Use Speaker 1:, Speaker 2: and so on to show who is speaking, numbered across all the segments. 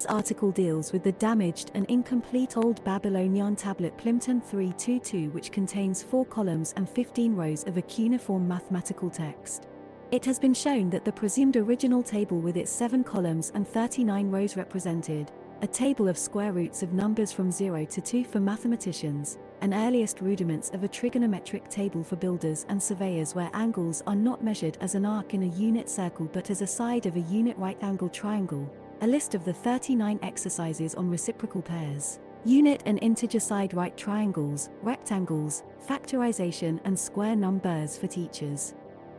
Speaker 1: This article deals with the damaged and incomplete Old Babylonian tablet Plimpton 322 which contains 4 columns and 15 rows of a cuneiform mathematical text. It has been shown that the presumed original table with its 7 columns and 39 rows represented a table of square roots of numbers from 0 to 2 for mathematicians, and earliest rudiments of a trigonometric table for builders and surveyors where angles are not measured as an arc in a unit circle but as a side of a unit right-angle triangle, a list of the 39 exercises on reciprocal pairs, unit and integer side right triangles, rectangles, factorization and square numbers for teachers.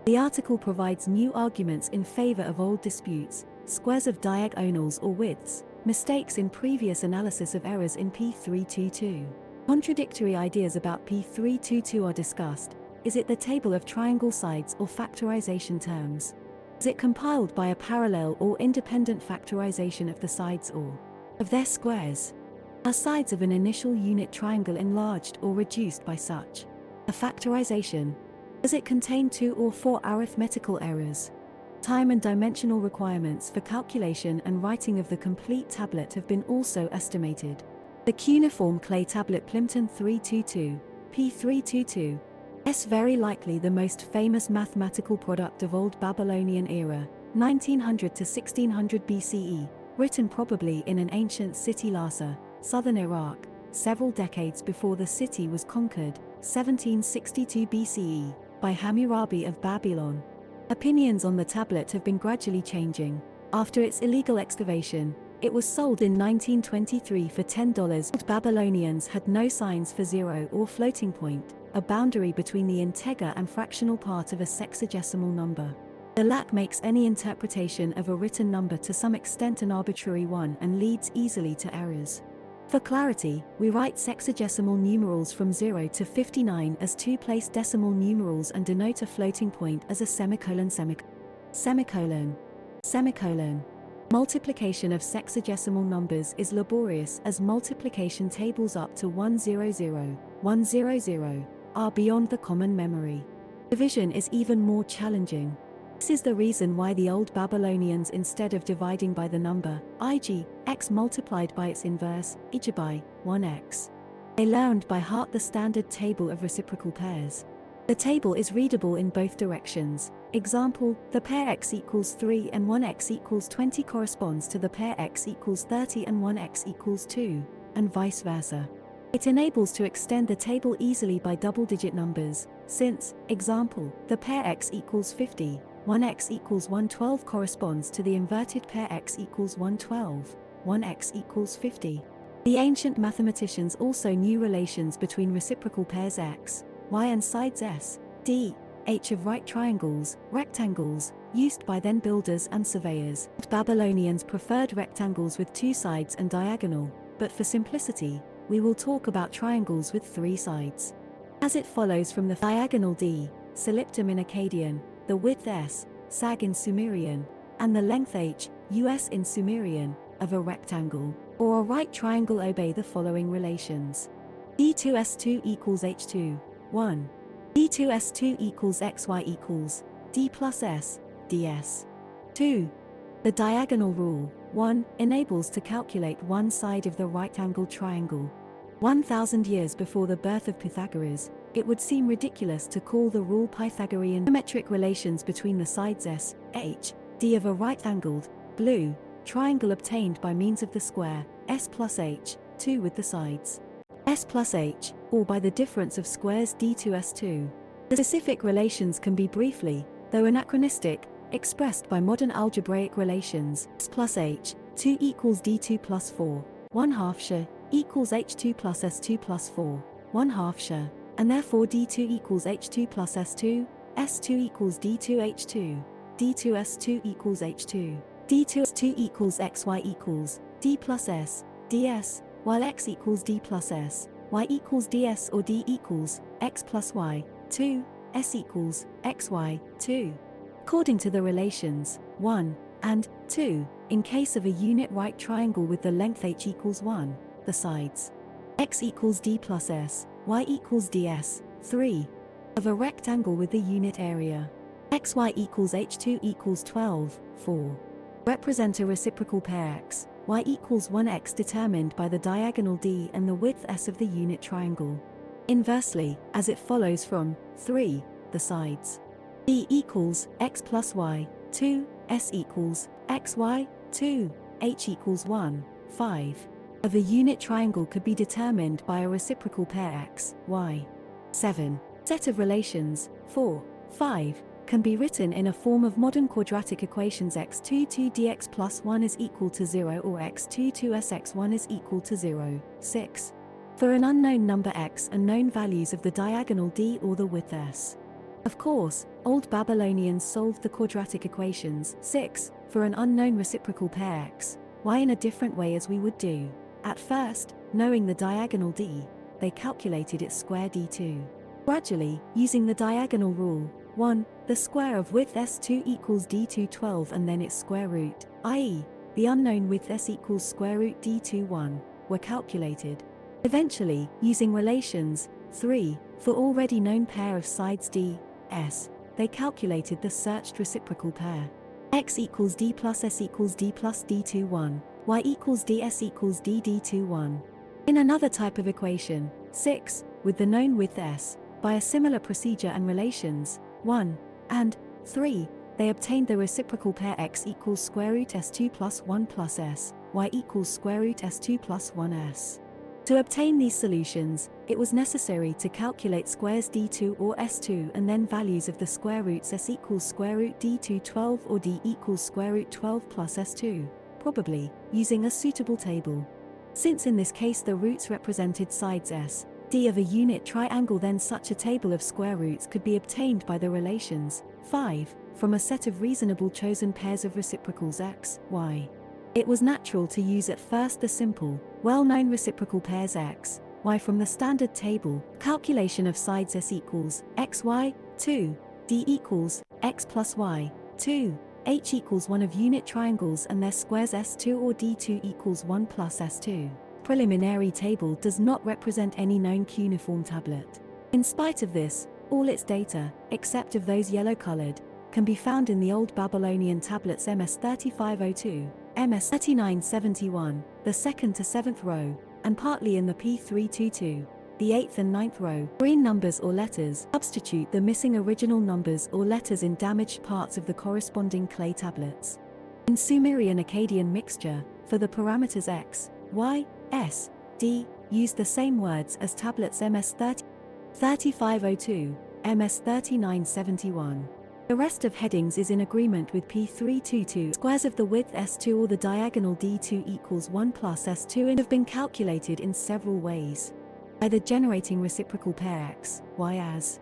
Speaker 1: The article provides new arguments in favor of old disputes, squares of diagonals or widths, mistakes in previous analysis of errors in P322. Contradictory ideas about P322 are discussed. Is it the table of triangle sides or factorization terms? Is it compiled by a parallel or independent factorization of the sides or of their squares? Are sides of an initial unit triangle enlarged or reduced by such a factorization? Does it contain two or four arithmetical errors? Time and dimensional requirements for calculation and writing of the complete tablet have been also estimated. The cuneiform clay tablet Plimpton 322, P322, S very likely the most famous mathematical product of Old Babylonian era, 1900 to 1600 BCE, written probably in an ancient city Larsa, southern Iraq, several decades before the city was conquered, 1762 BCE, by Hammurabi of Babylon. Opinions on the tablet have been gradually changing. After its illegal excavation, it was sold in 1923 for $10. Babylonians had no signs for zero or floating point, a boundary between the integer and fractional part of a sexagesimal number. The lack makes any interpretation of a written number to some extent an arbitrary one and leads easily to errors. For clarity, we write sexagesimal numerals from 0 to 59 as two-place decimal numerals and denote a floating point as a semicolon semicolon. Semicolon. Semicolon. Multiplication of sexagesimal numbers is laborious as multiplication tables up to 100, 100, are beyond the common memory. Division is even more challenging. This is the reason why the old Babylonians instead of dividing by the number, ig, x multiplied by its inverse, ij by 1x. They learned by heart the standard table of reciprocal pairs. The table is readable in both directions. Example, the pair x equals 3 and 1x equals 20 corresponds to the pair x equals 30 and 1x equals 2, and vice versa. It enables to extend the table easily by double-digit numbers, since, example, the pair x equals 50, 1x equals 112 corresponds to the inverted pair x equals 112, 1x equals 50. The ancient mathematicians also knew relations between reciprocal pairs x, y and sides s, d, h of right triangles, rectangles, used by then builders and surveyors. Babylonians preferred rectangles with two sides and diagonal, but for simplicity, we will talk about triangles with three sides. As it follows from the diagonal D, soliptum in Akkadian, the width S, sag in Sumerian, and the length H, US in Sumerian, of a rectangle, or a right triangle obey the following relations. D2S2 equals H2, 1. D2S2 equals XY equals D plus S, DS. 2. The diagonal rule, 1, enables to calculate one side of the right-angled triangle, 1,000 years before the birth of Pythagoras, it would seem ridiculous to call the rule Pythagorean geometric relations between the sides S, H, D of a right-angled, blue, triangle obtained by means of the square, S plus H, 2 with the sides. S plus H, or by the difference of squares D to S2. The specific relations can be briefly, though anachronistic, expressed by modern algebraic relations, S plus H, 2 equals D2 plus 4, 1 half share, equals H2 plus S2 plus 4, 1 half share, and therefore D2 equals H2 plus S2, S2 equals D2H2, D2S2 equals H2, D2S2 equals XY equals D plus S, DS, while X equals D plus S, Y equals DS or D equals X plus Y, 2, S equals XY, 2. According to the relations, 1, and 2, in case of a unit right triangle with the length h equals 1, the sides. x equals d plus s, y equals ds, 3. Of a rectangle with the unit area. xy equals h2 equals 12, 4. Represent a reciprocal pair x, y equals 1x determined by the diagonal d and the width s of the unit triangle. Inversely, as it follows from 3, the sides. d equals x plus y, 2, s equals xy, 2, h equals 1, 5 of a unit triangle could be determined by a reciprocal pair x, y. 7. Set of relations, 4, 5, can be written in a form of modern quadratic equations x22 dx plus 1 is equal to 0 or x22 sx1 is equal to 0, 6. For an unknown number x and known values of the diagonal d or the width s. Of course, old Babylonians solved the quadratic equations 6 for an unknown reciprocal pair x, y in a different way as we would do. At first, knowing the diagonal d, they calculated its square d2. Gradually, using the diagonal rule, 1, the square of width s2 equals d2 12 and then its square root, i.e., the unknown width s equals square root d2 1, were calculated. Eventually, using relations, 3, for already known pair of sides d, s, they calculated the searched reciprocal pair. x equals d plus s equals d plus d2 1, y equals ds equals dd2 1. In another type of equation, 6, with the known width s, by a similar procedure and relations, 1, and 3, they obtained the reciprocal pair x equals square root s2 plus 1 plus s, y equals square root s2 plus 1s. To obtain these solutions, it was necessary to calculate squares d2 or s2 and then values of the square roots s equals square root d2 12 or d equals square root 12 plus s2, probably, using a suitable table. Since in this case the roots represented sides s, d of a unit triangle then such a table of square roots could be obtained by the relations 5 from a set of reasonable chosen pairs of reciprocals x, y. It was natural to use at first the simple, well-known reciprocal pairs x, y from the standard table, calculation of sides s equals xy, 2, d equals x plus y, 2, h equals 1 of unit triangles and their squares s2 or d2 equals 1 plus s2 preliminary table does not represent any known cuneiform tablet. In spite of this, all its data, except of those yellow-colored, can be found in the Old Babylonian tablets MS3502, MS3971, the second to seventh row, and partly in the P322, the eighth and ninth row. Green numbers or letters substitute the missing original numbers or letters in damaged parts of the corresponding clay tablets. In Sumerian Akkadian mixture, for the parameters x, y, S, D, use the same words as tablets MS 30, 3502, MS 3971. The rest of headings is in agreement with P322. Squares of the width S2 or the diagonal D2 equals 1 plus S2 and have been calculated in several ways. Either generating reciprocal pair x, y as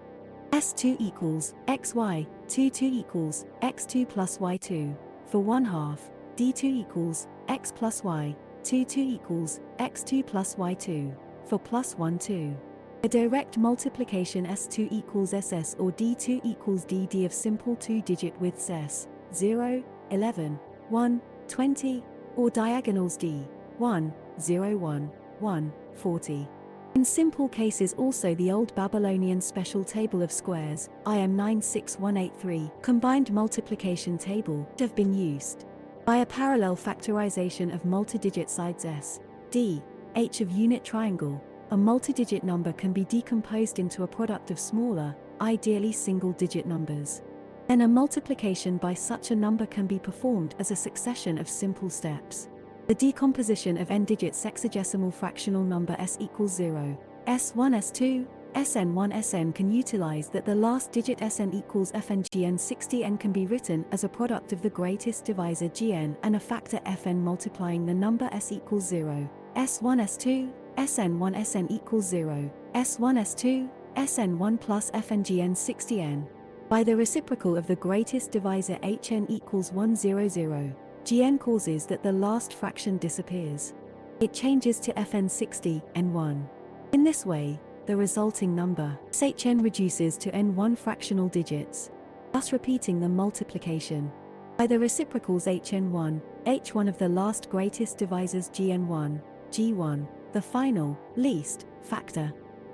Speaker 1: S2 equals xy, 2 2 equals x2 plus y2, for 1 half, D2 equals x plus y, 2 2 equals x2 plus y2, for plus 1 2. A direct multiplication S2 equals SS or D2 equals DD of simple two-digit widths S, 0, 11, 1, 20, or diagonals D, 1, 0, 1, 1, 40. In simple cases also the old Babylonian special table of squares, IM 96183, combined multiplication table, have been used. By a parallel factorization of multi-digit sides S, D, H of unit triangle, a multi-digit number can be decomposed into a product of smaller, ideally single-digit numbers. Then a multiplication by such a number can be performed as a succession of simple steps. The decomposition of n-digit sexagesimal fractional number s equals 0, s1 s2, SN1 SN can utilize that the last digit SN equals FNGN 60N can be written as a product of the greatest divisor GN and a factor FN multiplying the number S equals 0. S1 S2, SN1 SN equals 0, S1 S2, SN1 plus FNGN 60N. By the reciprocal of the greatest divisor HN equals 100, GN causes that the last fraction disappears. It changes to FN60, N1. In this way, the resulting number, SHN reduces to n1 fractional digits, thus repeating the multiplication. By the reciprocals hn1, h1 of the last greatest divisors gn1, g1, the final, least, factor.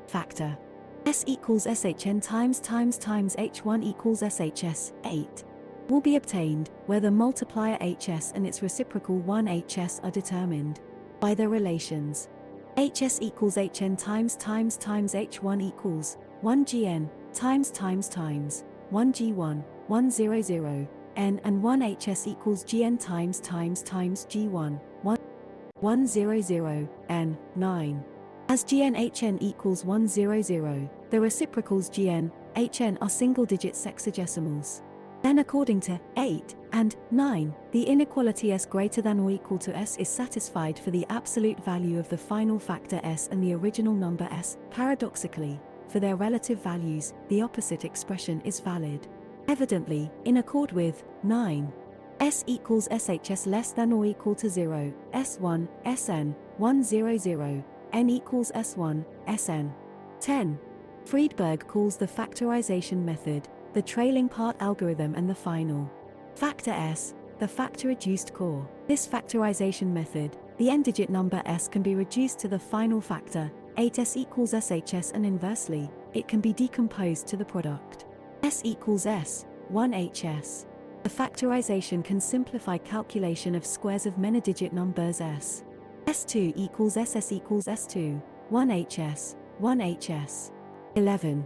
Speaker 1: Factor. S equals shn times times times h1 equals shs, 8. will be obtained where the multiplier hs and its reciprocal 1hs are determined by their relations. Hs equals hn times times times h1 equals 1 gn times times times 1 g1 100 n and 1 hs equals gn times times times g1 1 100 n 9 as GNHN equals 100, the reciprocals GN, HN are single-digit sexagesimals. Then according to 8 and 9, the inequality s greater than or equal to s is satisfied for the absolute value of the final factor s and the original number s. Paradoxically, for their relative values, the opposite expression is valid. Evidently, in accord with 9, s equals shs less than or equal to 0, s1, sn, 100, n equals S1, Sn. 10. Friberg calls the factorization method, the trailing part algorithm and the final factor S, the factor-reduced core. This factorization method, the n-digit number S can be reduced to the final factor, 8s equals shs and inversely, it can be decomposed to the product. S equals S, 1hs. The factorization can simplify calculation of squares of many-digit numbers S. S2 equals SS equals S2, 1HS, 1HS. 11.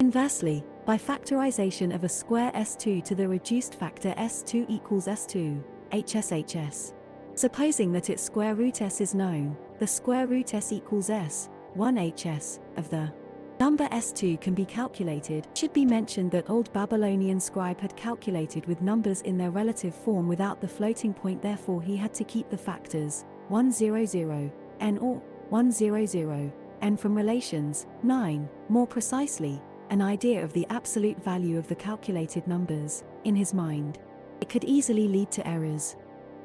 Speaker 1: Inversely, by factorization of a square S2 to the reduced factor S2 equals S2, HSHS. Supposing that its square root S is known, the square root S equals S, 1HS, of the number S2 can be calculated. Should be mentioned that old Babylonian scribe had calculated with numbers in their relative form without the floating point therefore he had to keep the factors 100, n or 100, n from relations, 9, more precisely, an idea of the absolute value of the calculated numbers, in his mind. It could easily lead to errors.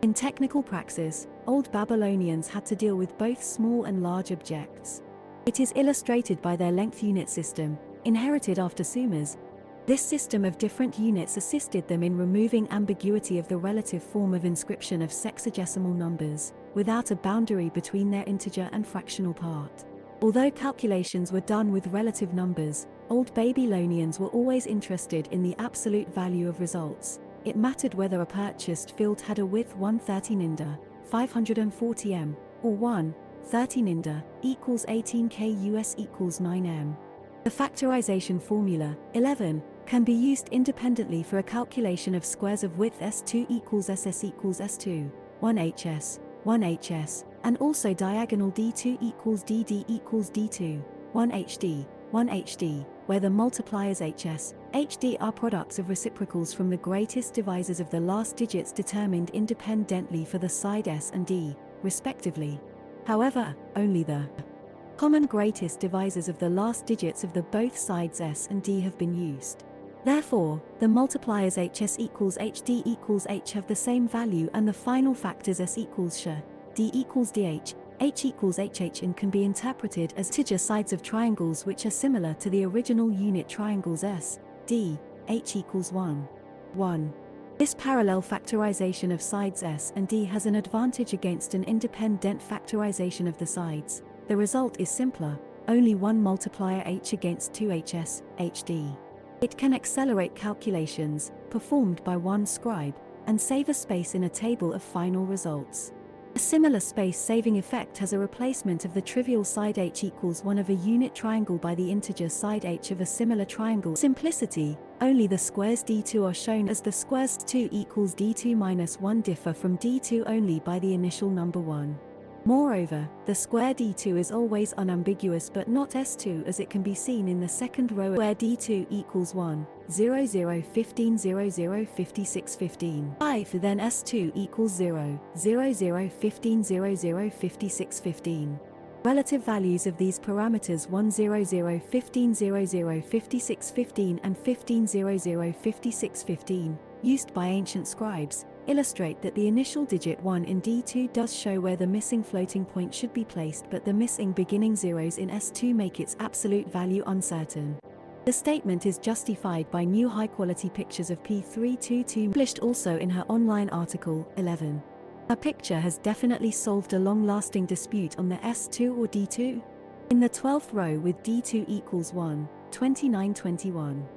Speaker 1: In technical praxis, old Babylonians had to deal with both small and large objects. It is illustrated by their length unit system, inherited after Sumer's, this system of different units assisted them in removing ambiguity of the relative form of inscription of sexagesimal numbers, without a boundary between their integer and fractional part. Although calculations were done with relative numbers, old Babylonians were always interested in the absolute value of results. It mattered whether a purchased field had a width 130 ninda, 540 m, or 1, 30 ninda, equals 18 k US equals 9 m. The factorization formula, 11, can be used independently for a calculation of squares of width S2 equals SS equals S2, 1HS, 1HS, and also diagonal D2 equals DD equals D2, 1HD, 1HD, where the multipliers HS, HD are products of reciprocals from the greatest divisors of the last digits determined independently for the side S and D, respectively. However, only the common greatest divisors of the last digits of the both sides S and D have been used. Therefore, the multipliers hs equals hd equals h have the same value and the final factors s equals sh, d equals dh, h equals hh and can be interpreted as integer sides of triangles which are similar to the original unit triangles s, d, h equals 1, 1. This parallel factorization of sides s and d has an advantage against an independent factorization of the sides. The result is simpler, only one multiplier h against 2hs, hd. It can accelerate calculations, performed by one scribe, and save a space in a table of final results. A similar space-saving effect has a replacement of the trivial side h equals 1 of a unit triangle by the integer side h of a similar triangle. Simplicity, only the squares d2 are shown as the squares 2 equals d2 minus 1 differ from d2 only by the initial number 1. Moreover, the square D2 is always unambiguous but not S2 as it can be seen in the second row where D2 equals 1, 0 0 15 0 0 56 15. 5 then S2 equals 0, 0 0 15 0 0 56 15. Relative values of these parameters 1 0 0 15 0 0 56 15 and 15 0 0 56 15, used by ancient scribes, illustrate that the initial digit 1 in D2 does show where the missing floating point should be placed but the missing beginning zeros in S2 make its absolute value uncertain. The statement is justified by new high-quality pictures of P322 published also in her online article, 11. A picture has definitely solved a long-lasting dispute on the S2 or D2. In the 12th row with D2 equals 1, 2921.